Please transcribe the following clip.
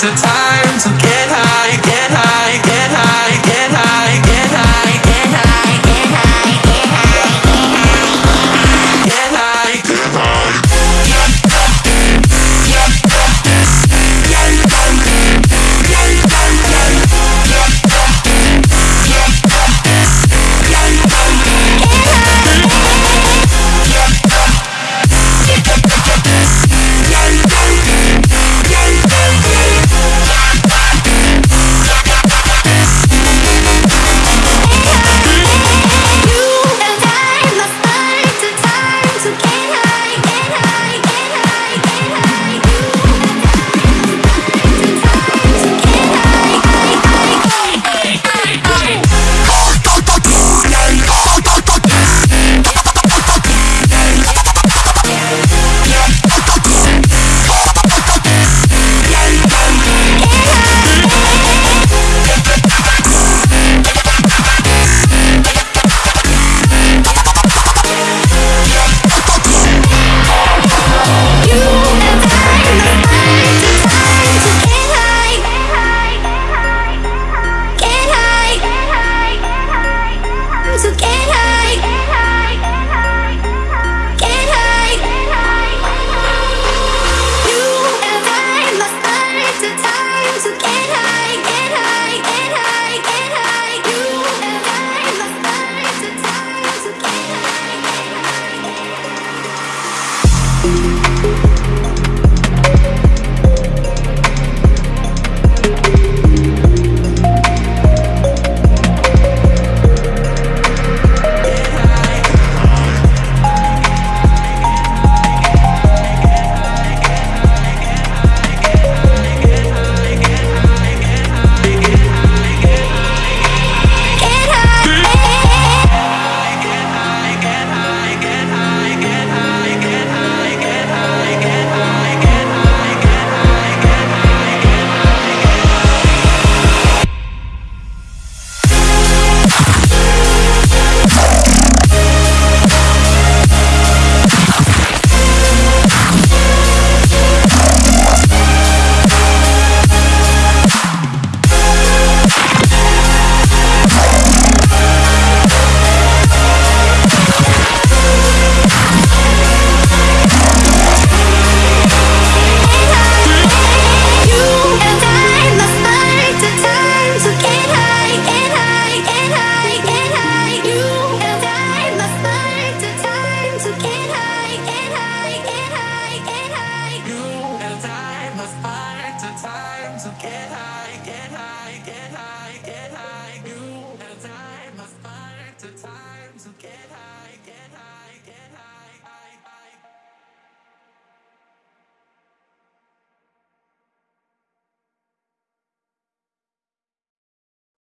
to time to get high. I get high.